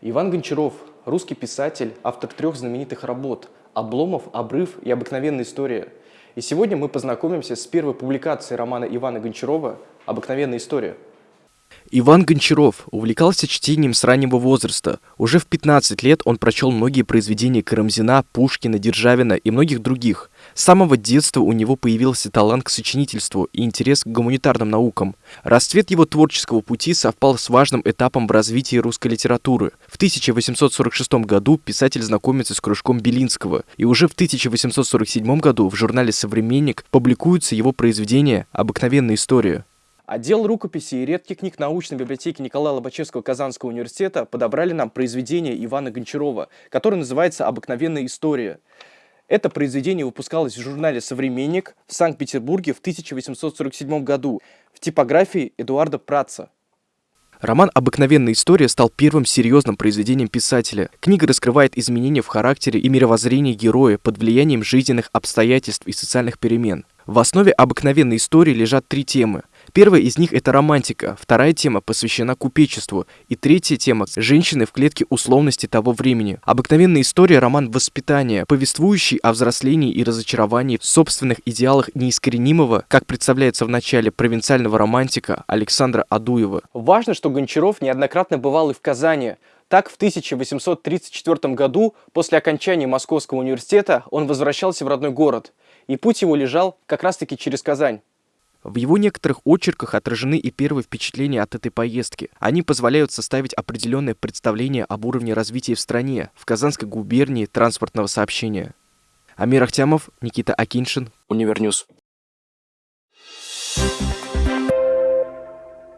Иван Гончаров – русский писатель, автор трех знаменитых работ «Обломов», «Обрыв» и «Обыкновенная история». И сегодня мы познакомимся с первой публикацией романа Ивана Гончарова «Обыкновенная история». Иван Гончаров увлекался чтением с раннего возраста. Уже в 15 лет он прочел многие произведения Карамзина, Пушкина, Державина и многих других. С самого детства у него появился талант к сочинительству и интерес к гуманитарным наукам. Расцвет его творческого пути совпал с важным этапом в развитии русской литературы. В 1846 году писатель знакомится с кружком Белинского, и уже в 1847 году в журнале «Современник» публикуются его произведения «Обыкновенная история». Отдел рукописи и редких книг научной библиотеки Николая Лобачевского Казанского университета подобрали нам произведение Ивана Гончарова, которое называется «Обыкновенная история». Это произведение выпускалось в журнале «Современник» в Санкт-Петербурге в 1847 году в типографии Эдуарда Праца. Роман «Обыкновенная история» стал первым серьезным произведением писателя. Книга раскрывает изменения в характере и мировоззрении героя под влиянием жизненных обстоятельств и социальных перемен. В основе обыкновенной истории лежат три темы – Первая из них – это романтика, вторая тема посвящена купечеству, и третья тема – женщины в клетке условности того времени. Обыкновенная история – роман воспитания, повествующий о взрослении и разочаровании в собственных идеалах неискоренимого, как представляется в начале провинциального романтика Александра Адуева. Важно, что Гончаров неоднократно бывал и в Казани, так, в 1834 году, после окончания Московского университета, он возвращался в родной город, и путь его лежал как раз-таки через Казань. В его некоторых очерках отражены и первые впечатления от этой поездки. Они позволяют составить определенное представление об уровне развития в стране, в Казанской губернии транспортного сообщения. Амир Ахтямов, Никита Акиншин, Универньюз.